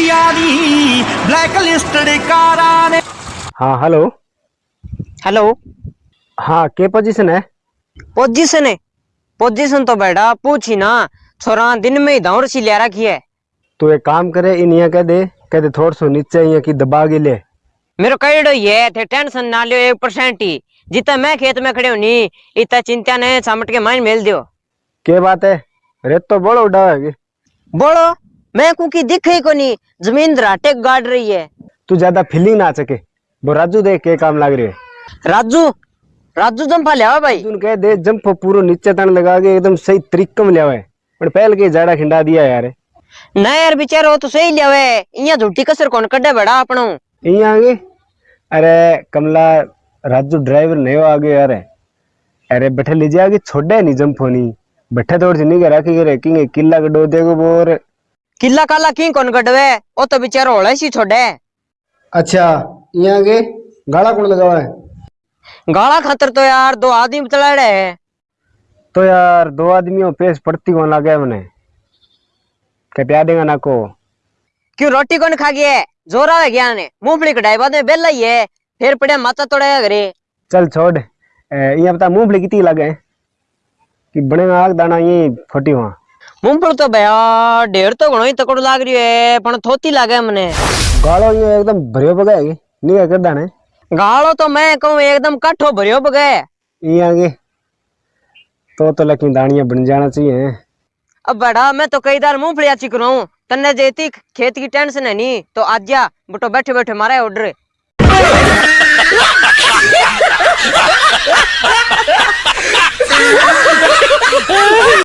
Black listed कारा ने हाँ हेलो हेलो हाँ के पोजीशन है? पोजीशन है। पोजीशन तो बेटा पूछी ना छोरा दिन में ही दौड़ सी ले रखी है। तू एक काम करे इन यहाँ कह दे कह दे थोड़ा सो नीचे यहाँ की दबा के ले। मेरे कईडो ये थे टेंशन ना लियो एक परसेंट ही। जितना मैं खेत में खड़े होनी इतना चिंता ने समट के माइन मेल दियो। के बात है? रेत तो बड़ा उड़ा है बोलो मैं कुकी दिख ही को नहीं ज़मीन दराटे गाड़ रही है। तू ज़्यादा फीलिंग ना सके वो राजू देख के काम लग रही है। राजू राजू जंपा लिया भाई। तू कह दे जंप पूरा नीचे तन लगा के एकदम सही तरीके में लिया है। पर पहल के जाड़ा खिंडा दिया यार। ना यार बेचारो तो सही लिया है। इया झूठी कसर कौन कड्डे बड़ा अपनो यहाँ आगे अरे कमला राजू ड्राइवर नहीं हो आगे यार। अरे बैठे लीजिए आगे छोड़े नहीं जंप होनी। बैठे थोड़ी सी नहीं करा कि रेकिंग किला गडो देगो बोर। किला काला की कौन कटवे ओ तो बेचारो होले सी छोड़े। अच्छा यहाँ आगे गाड़ा कौन लगा हुआ है? गाला खातर तो यार दो आदमी चलाड़े है। तो यार दो आदमियों पेश पड़ती कौन लगा मैंने क्या प्यार देगा ना को? क्यों रोटी कौन खा गया ज़ोर आवे गया ने? मूंगफली कटाई बाद में बेला ही है फिर पड़े माता तोड़ाया घरे। चल छोड़। यहाँ बता मूंगफली कितनी लगे कि बनेगा आग दाना ये फोटी वहाँ मूंगफली तो भैया ढेर तो घणो ही तकड़ो लाग रही है पण थोती लागे मने गाड़ो ये एकदम भरियो बगाएगी नहीं कर दाने गालो तो मैं कहूँ एकदम काठो भरियो बगे ये आगे तो तो लेकिन दानिया बन जाना चाहिए अब बड़ा मैं तो कई बार मूंगफली अच्छी करूँ तन्ने जेती खेत की टेंशन है नहीं तो आज जा बटो बैठे बैठे मारा ऑर्डर